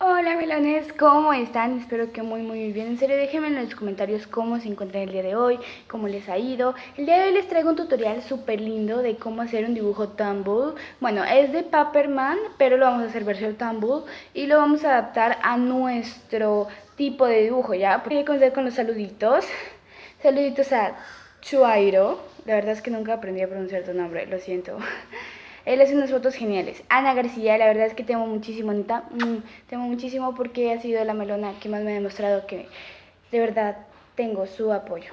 Hola melones, ¿cómo están? Espero que muy muy bien. En serio, déjenme en los comentarios cómo se encuentran el día de hoy, cómo les ha ido. El día de hoy les traigo un tutorial súper lindo de cómo hacer un dibujo tumble. Bueno, es de Paperman, pero lo vamos a hacer versión tumble y lo vamos a adaptar a nuestro tipo de dibujo, ¿ya? Voy a comenzar con los saluditos. Saluditos a Chuairo. La verdad es que nunca aprendí a pronunciar tu nombre, lo siento. Él hace unas fotos geniales. Ana García, la verdad es que tengo muchísimo, Anita. Mm, tengo muchísimo porque ha sido la melona que más me ha demostrado que de verdad tengo su apoyo.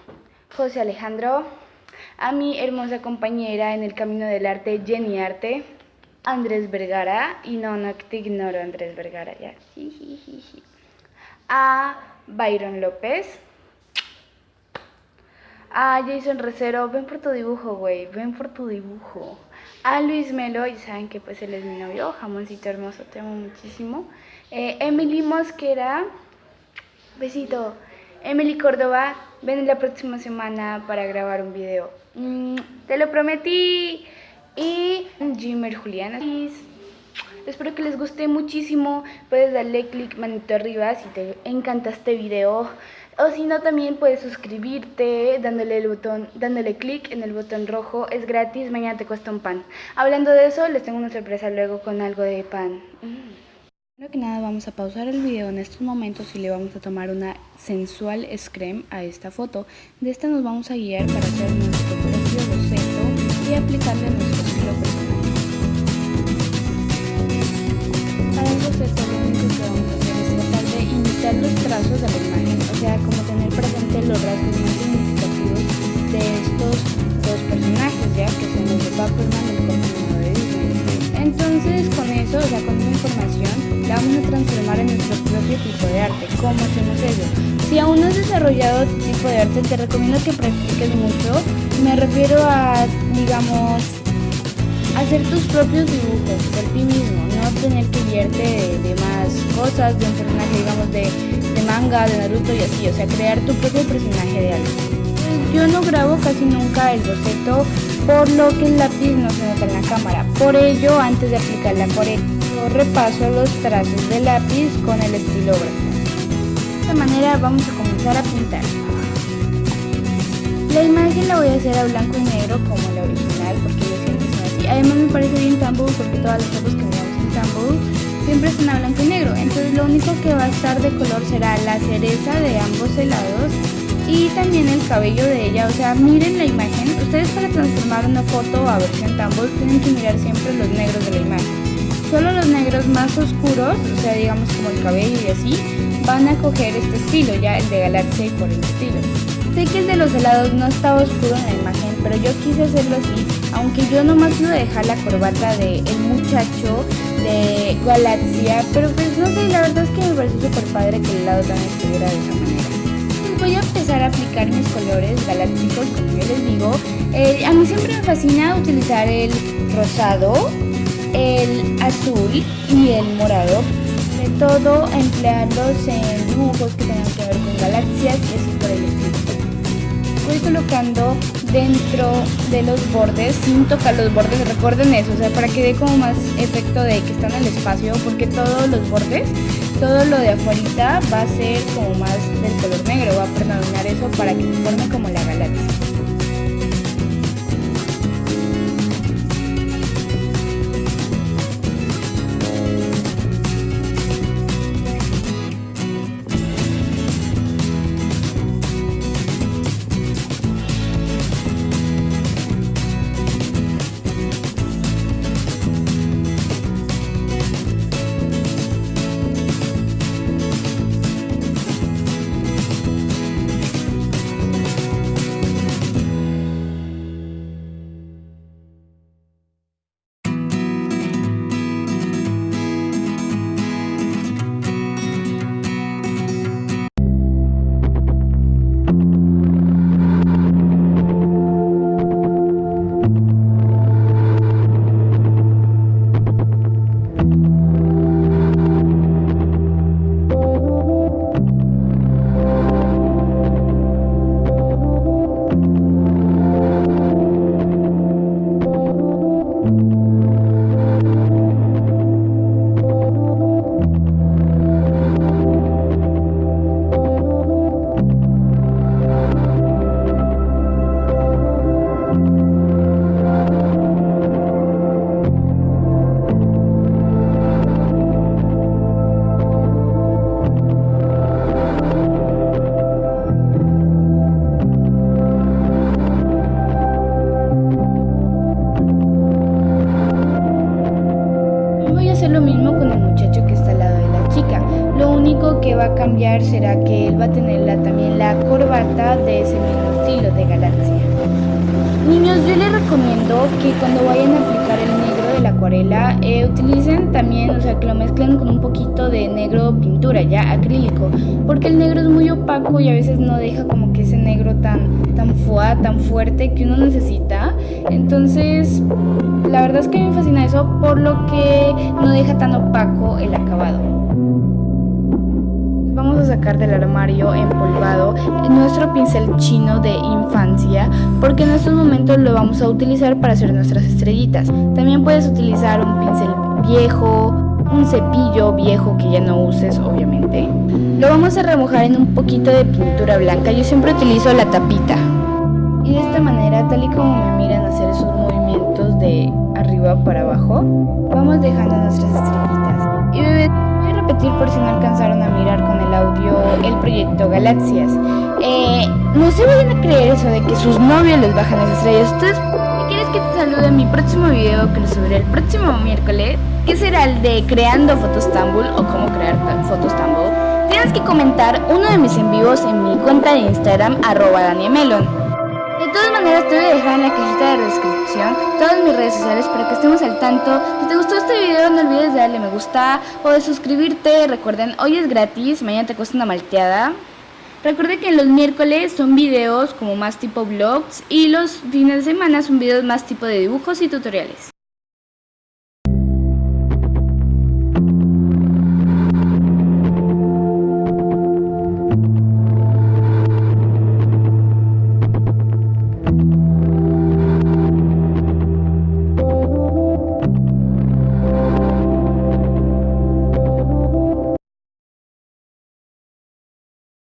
José Alejandro, a mi hermosa compañera en el camino del arte, Jenny Arte. Andrés Vergara, y no, no te ignoro Andrés Vergara, ya. A Byron López. A Jason Recero, ven por tu dibujo, güey, ven por tu dibujo a Luis Melo, y saben que pues él es mi novio, jamoncito hermoso, te amo muchísimo. Eh, Emily Mosquera, besito. Emily Córdoba, ven la próxima semana para grabar un video. Mm, te lo prometí. Y Jimmer Juliana. Espero que les guste muchísimo. Puedes darle click manito arriba si te encanta este video. O si no, también puedes suscribirte dándole el botón, dándole clic en el botón rojo. Es gratis, mañana te cuesta un pan. Hablando de eso, les tengo una sorpresa luego con algo de pan. Mm. Primero que nada vamos a pausar el video en estos momentos y le vamos a tomar una sensual screen a esta foto. De esta nos vamos a guiar para hacer nuestro propio boceto y aplicarle nuestro estilo personal. Para el boceto lo único que vamos a hacer es tratar de imitar los trazos de la sea como tener presente los rasgos más significativos de estos dos personajes, ya que son los de Paperman y el continuo de Disney. Entonces con eso, o sea, con esa información, la vamos a transformar en nuestro propio tipo de arte. ¿Cómo hacemos eso? Si aún no has desarrollado tu tipo de arte, te recomiendo que practiques mucho. Me refiero a, digamos, hacer tus propios dibujos por ti mismo, no tener que guiarte de, más cosas, de un personaje, digamos, de de manga, de Naruto y así, o sea, crear tu propio personaje de algo. Yo no grabo casi nunca el boceto, por lo que el lápiz no se nota en la cámara. Por ello, antes de aplicar la acuarela, yo repaso los trazos del lápiz con el estilógrafo. De esta manera vamos a comenzar a pintar. La imagen la voy a hacer a blanco y negro como la original, porque yo siempre Además me parece bien Tumble porque todas las fotos que miramos en Tumble siempre es a blanco y negro. Entonces lo único que va a estar de color será la cereza de ambos helados y también el cabello de ella. O sea, miren la imagen. Ustedes para transformar una foto a versión Tumble tienen que mirar siempre los negros de la imagen. Solo los negros más oscuros, o sea, digamos como el cabello y así, van a coger este estilo, ya el de Galaxia por el estilo. Sé que el de los helados no estaba oscuro en la imagen, pero yo quise hacerlo así, aunque yo nomás iba a dejar la corbata de el muchacho de Galaxia, pero pues no sé, la verdad es que me parece súper padre que el helado también estuviera de esa manera. Voy a empezar a aplicar mis colores galácticos, como yo les digo. A mí siempre me fascina utilizar el rosado, el azul y el morado. De todo emplearlos en dibujos que colocando dentro de los bordes sin tocar los bordes, recuerden eso, o sea, para que dé como más efecto de que están en el espacio, porque todos los bordes, todo lo de afuera va a ser como más del color negro, va a predominar eso para que se forme como la galaxia. lo mismo con el muchacho que está al lado de la chica. Lo único que va a cambiar será que él va a tener la, también la corbata de ese mismo estilo de galaxia. Niños, yo les recomiendo que cuando vayan a acuarela eh, utilicen también, o sea, que lo mezclen con un poquito de negro pintura, ya acrílico, porque el negro es muy opaco y a veces no deja como que ese negro tan tan fuá, tan fuerte que uno necesita. Entonces, la verdad es que me fascina eso por lo que no deja tan opaco el acabado. Vamos a sacar del armario empolvado nuestro pincel chino de infancia porque en estos momentos lo vamos a utilizar para hacer nuestras estrellitas. También puedes utilizar un pincel viejo, un cepillo viejo que ya no uses obviamente. Lo vamos a remojar en un poquito de pintura blanca, yo siempre utilizo la tapita. Y de esta manera, tal y como me miran hacer esos movimientos de arriba para abajo, vamos dejando nuestras estrellitas. Repetir por si no alcanzaron a mirar con el audio el proyecto Galaxias. Eh, no se vayan a creer eso de que sus novios les bajan las estrellas. Ustedes quieres que te salude en mi próximo video que lo subiré el próximo miércoles, que será el de creando fotos Tambul o cómo crear fotos Tambul, tienes que comentar uno de mis en vivos en mi cuenta de Instagram arroba. De todas maneras te voy a dejar en la cajita de descripción todas mis redes sociales para que estemos al tanto. Si te gustó este video no olvides de darle me gusta o de suscribirte. Recuerden, hoy es gratis, mañana te cuesta una malteada. Recuerden que los miércoles son videos como más tipo vlogs y los fines de semana son videos más tipo de dibujos y tutoriales.